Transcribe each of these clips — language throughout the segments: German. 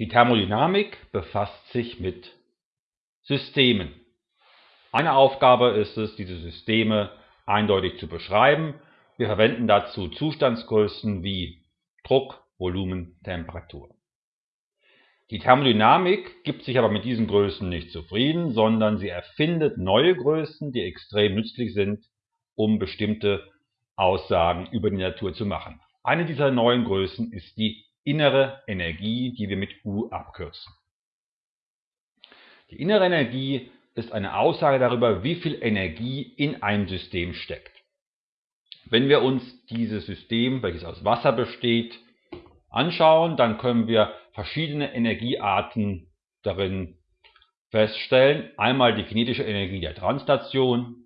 Die Thermodynamik befasst sich mit Systemen. Eine Aufgabe ist es, diese Systeme eindeutig zu beschreiben. Wir verwenden dazu Zustandsgrößen wie Druck, Volumen, Temperatur. Die Thermodynamik gibt sich aber mit diesen Größen nicht zufrieden, sondern sie erfindet neue Größen, die extrem nützlich sind, um bestimmte Aussagen über die Natur zu machen. Eine dieser neuen Größen ist die innere Energie, die wir mit U abkürzen. Die innere Energie ist eine Aussage darüber, wie viel Energie in einem System steckt. Wenn wir uns dieses System, welches aus Wasser besteht, anschauen, dann können wir verschiedene Energiearten darin feststellen. Einmal die kinetische Energie der Translation,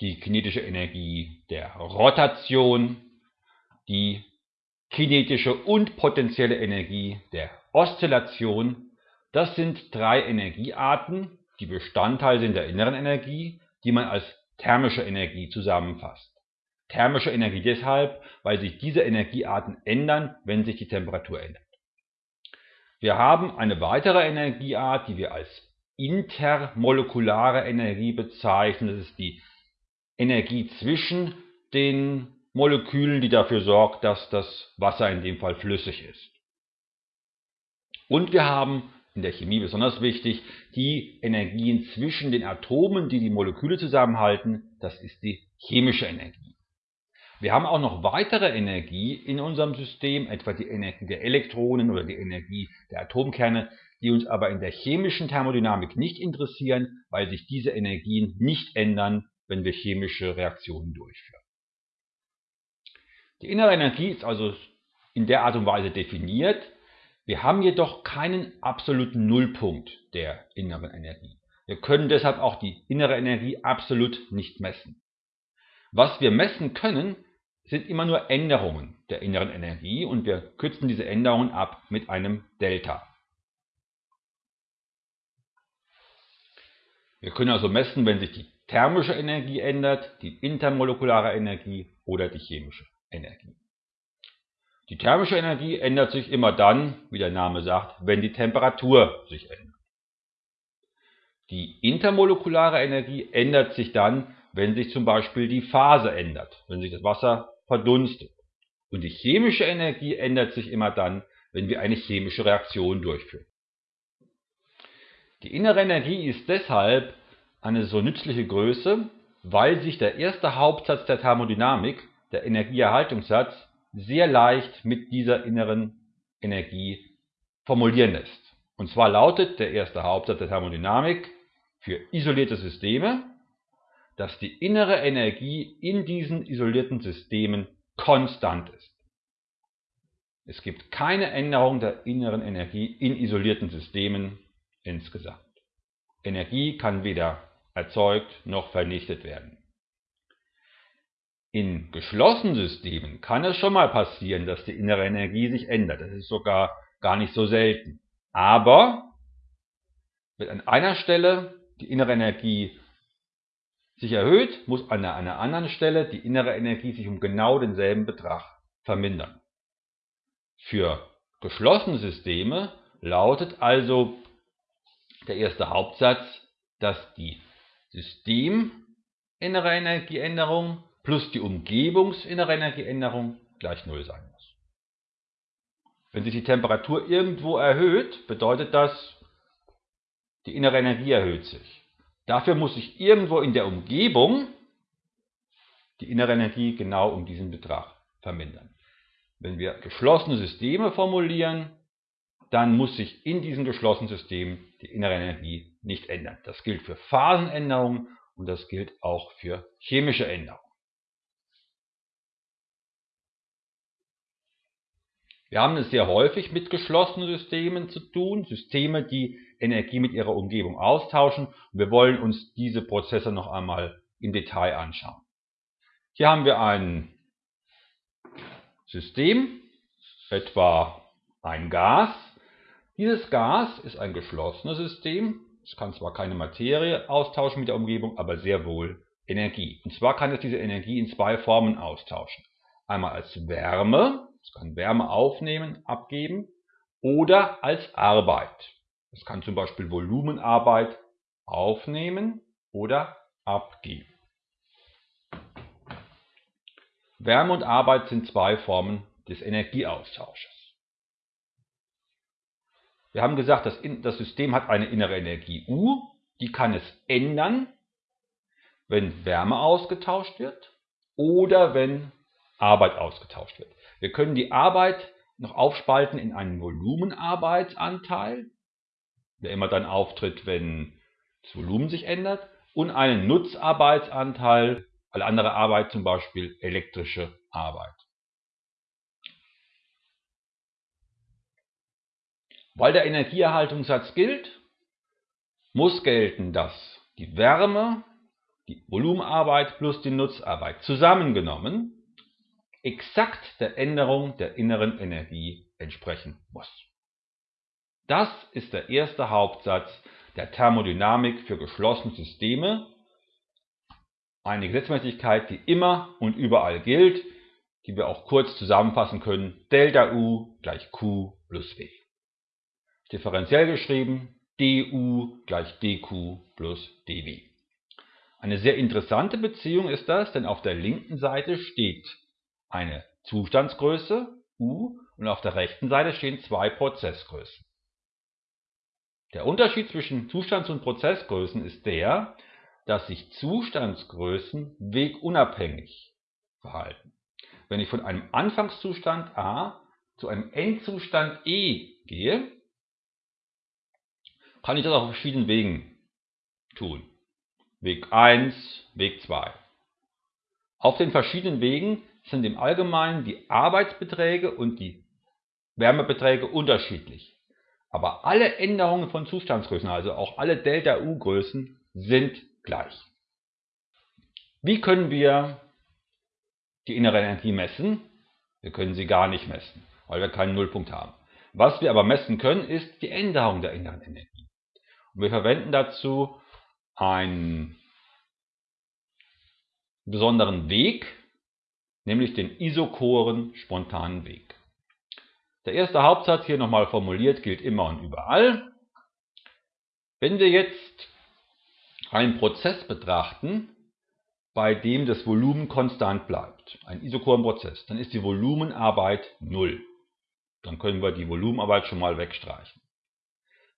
die kinetische Energie der Rotation, die kinetische und potenzielle Energie der Oszillation. Das sind drei Energiearten, die Bestandteil sind der inneren Energie, die man als thermische Energie zusammenfasst. Thermische Energie deshalb, weil sich diese Energiearten ändern, wenn sich die Temperatur ändert. Wir haben eine weitere Energieart, die wir als intermolekulare Energie bezeichnen. Das ist die Energie zwischen den Molekülen, die dafür sorgt, dass das Wasser in dem Fall flüssig ist. Und wir haben in der Chemie besonders wichtig, die Energien zwischen den Atomen, die die Moleküle zusammenhalten, das ist die chemische Energie. Wir haben auch noch weitere Energie in unserem System, etwa die Energie der Elektronen oder die Energie der Atomkerne, die uns aber in der chemischen Thermodynamik nicht interessieren, weil sich diese Energien nicht ändern, wenn wir chemische Reaktionen durchführen. Die innere Energie ist also in der Art und Weise definiert. Wir haben jedoch keinen absoluten Nullpunkt der inneren Energie. Wir können deshalb auch die innere Energie absolut nicht messen. Was wir messen können, sind immer nur Änderungen der inneren Energie und wir kürzen diese Änderungen ab mit einem Delta. Wir können also messen, wenn sich die thermische Energie ändert, die intermolekulare Energie oder die chemische Energie. Die thermische Energie ändert sich immer dann, wie der Name sagt, wenn die Temperatur sich ändert. Die intermolekulare Energie ändert sich dann, wenn sich zum Beispiel die Phase ändert, wenn sich das Wasser verdunstet. Und die chemische Energie ändert sich immer dann, wenn wir eine chemische Reaktion durchführen. Die innere Energie ist deshalb eine so nützliche Größe, weil sich der erste Hauptsatz der Thermodynamik der Energieerhaltungssatz sehr leicht mit dieser inneren Energie formulieren lässt. Und zwar lautet der erste Hauptsatz der Thermodynamik für isolierte Systeme, dass die innere Energie in diesen isolierten Systemen konstant ist. Es gibt keine Änderung der inneren Energie in isolierten Systemen insgesamt. Energie kann weder erzeugt noch vernichtet werden. In geschlossenen Systemen kann es schon mal passieren, dass die innere Energie sich ändert. Das ist sogar gar nicht so selten. Aber wenn an einer Stelle die innere Energie sich erhöht, muss an einer anderen Stelle die innere Energie sich um genau denselben Betrag vermindern. Für geschlossene Systeme lautet also der erste Hauptsatz, dass die Systeminnere Energieänderung plus die umgebungsinnere Energieänderung gleich Null sein muss. Wenn sich die Temperatur irgendwo erhöht, bedeutet das, die innere Energie erhöht sich. Dafür muss sich irgendwo in der Umgebung die innere Energie genau um diesen Betrag vermindern. Wenn wir geschlossene Systeme formulieren, dann muss sich in diesen geschlossenen Systemen die innere Energie nicht ändern. Das gilt für Phasenänderungen und das gilt auch für chemische Änderungen. Wir haben es sehr häufig mit geschlossenen Systemen zu tun, Systeme, die Energie mit ihrer Umgebung austauschen. Und wir wollen uns diese Prozesse noch einmal im Detail anschauen. Hier haben wir ein System, etwa ein Gas. Dieses Gas ist ein geschlossenes System. Es kann zwar keine Materie austauschen mit der Umgebung, aber sehr wohl Energie. Und zwar kann es diese Energie in zwei Formen austauschen. Einmal als Wärme, es kann Wärme aufnehmen, abgeben oder als Arbeit. Es kann zum Beispiel Volumenarbeit aufnehmen oder abgeben. Wärme und Arbeit sind zwei Formen des Energieaustausches. Wir haben gesagt, das, das System hat eine innere Energie U, die kann es ändern, wenn Wärme ausgetauscht wird oder wenn Arbeit ausgetauscht wird. Wir können die Arbeit noch aufspalten in einen Volumenarbeitsanteil, der immer dann auftritt, wenn das Volumen sich ändert, und einen Nutzarbeitsanteil, alle andere Arbeit, zum Beispiel elektrische Arbeit. Weil der Energieerhaltungssatz gilt, muss gelten, dass die Wärme, die Volumenarbeit plus die Nutzarbeit zusammengenommen exakt der Änderung der inneren Energie entsprechen muss. Das ist der erste Hauptsatz der Thermodynamik für geschlossene Systeme, eine Gesetzmäßigkeit, die immer und überall gilt, die wir auch kurz zusammenfassen können, Delta U gleich Q plus W differenziell geschrieben, du gleich dq plus dw. Eine sehr interessante Beziehung ist das, denn auf der linken Seite steht eine Zustandsgröße u und auf der rechten Seite stehen zwei Prozessgrößen. Der Unterschied zwischen Zustands- und Prozessgrößen ist der, dass sich Zustandsgrößen wegunabhängig verhalten. Wenn ich von einem Anfangszustand a zu einem Endzustand e gehe, kann ich das auf verschiedenen Wegen tun. Weg 1, Weg 2. Auf den verschiedenen Wegen sind im Allgemeinen die Arbeitsbeträge und die Wärmebeträge unterschiedlich. Aber alle Änderungen von Zustandsgrößen, also auch alle Delta-U-Größen, sind gleich. Wie können wir die innere Energie messen? Wir können sie gar nicht messen, weil wir keinen Nullpunkt haben. Was wir aber messen können, ist die Änderung der inneren Energie. Wir verwenden dazu einen besonderen Weg, nämlich den isochoren spontanen Weg. Der erste Hauptsatz hier nochmal formuliert gilt immer und überall. Wenn wir jetzt einen Prozess betrachten, bei dem das Volumen konstant bleibt, einen isochoren Prozess, dann ist die Volumenarbeit 0. Dann können wir die Volumenarbeit schon mal wegstreichen.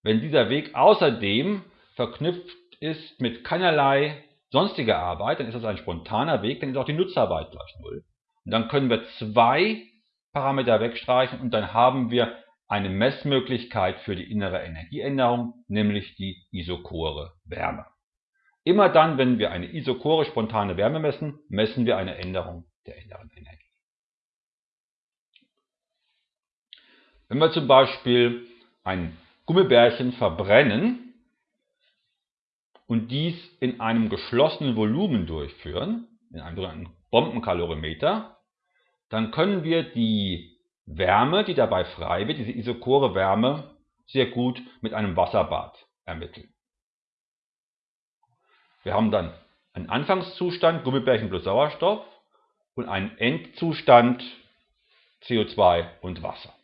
Wenn dieser Weg außerdem verknüpft ist mit keinerlei sonstiger Arbeit, dann ist das ein spontaner Weg, dann ist auch die Nutzarbeit gleich Null. Und dann können wir zwei Parameter wegstreichen und dann haben wir eine Messmöglichkeit für die innere Energieänderung, nämlich die isochore Wärme. Immer dann, wenn wir eine isochore spontane Wärme messen, messen wir eine Änderung der inneren Energie. Wenn wir zum Beispiel ein Gummibärchen verbrennen und dies in einem geschlossenen Volumen durchführen, in einem sogenannten Bombenkalorimeter, dann können wir die Wärme, die dabei frei wird, diese isochore Wärme, sehr gut mit einem Wasserbad ermitteln. Wir haben dann einen Anfangszustand Gummibärchen plus Sauerstoff und einen Endzustand CO2 und Wasser.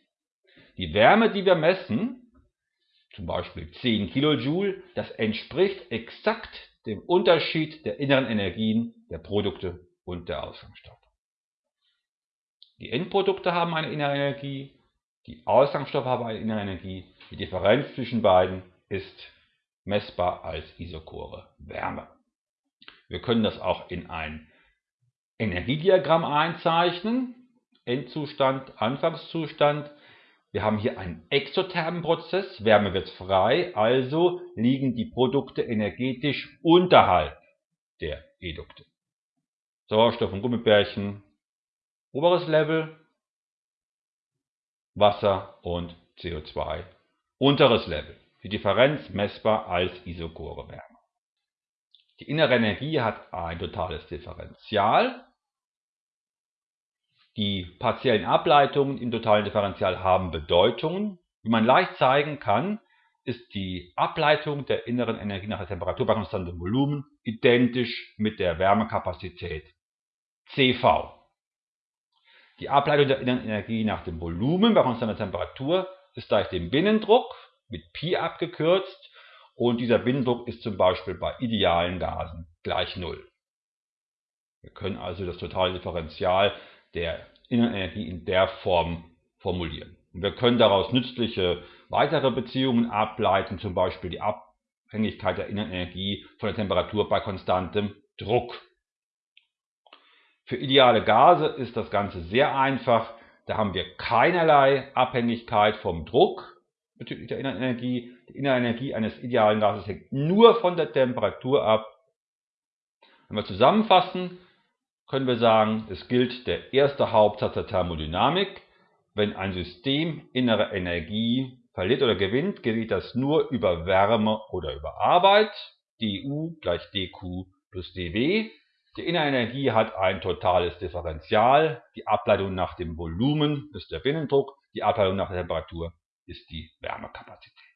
Die Wärme, die wir messen, zum Beispiel 10 Kilojoule, das entspricht exakt dem Unterschied der inneren Energien der Produkte und der Ausgangsstoffe. Die Endprodukte haben eine innere Energie, die Ausgangsstoffe haben eine innere Energie. Die Differenz zwischen beiden ist messbar als isochore Wärme. Wir können das auch in ein Energiediagramm einzeichnen. Endzustand, Anfangszustand. Wir haben hier einen exothermen Prozess, Wärme wird frei, also liegen die Produkte energetisch unterhalb der Edukte. Sauerstoff und Gummibärchen, oberes Level, Wasser und CO2, unteres Level. Die Differenz messbar als isochore Wärme. Die innere Energie hat ein totales Differential, die partiellen Ableitungen im totalen Differential haben Bedeutungen. Wie man leicht zeigen kann, ist die Ableitung der inneren Energie nach der Temperatur bei konstantem Volumen identisch mit der Wärmekapazität CV. Die Ableitung der inneren Energie nach dem Volumen bei konstanter Temperatur ist gleich dem Binnendruck, mit Pi abgekürzt, und dieser Binnendruck ist zum Beispiel bei idealen Gasen gleich Null. Wir können also das totale Differential der Innenenergie in der Form formulieren. Und wir können daraus nützliche weitere Beziehungen ableiten, zum Beispiel die Abhängigkeit der Innenenergie von der Temperatur bei konstantem Druck. Für ideale Gase ist das Ganze sehr einfach. Da haben wir keinerlei Abhängigkeit vom Druck bezüglich der Innenenergie. Die Innenenergie eines idealen Gases hängt nur von der Temperatur ab. Wenn wir zusammenfassen, können wir sagen, es gilt der erste Hauptsatz der Thermodynamik. Wenn ein System innere Energie verliert oder gewinnt, gerät das nur über Wärme oder über Arbeit. du gleich dq plus dw. Die Innerenergie hat ein totales Differential. Die Ableitung nach dem Volumen ist der Binnendruck. Die Ableitung nach der Temperatur ist die Wärmekapazität.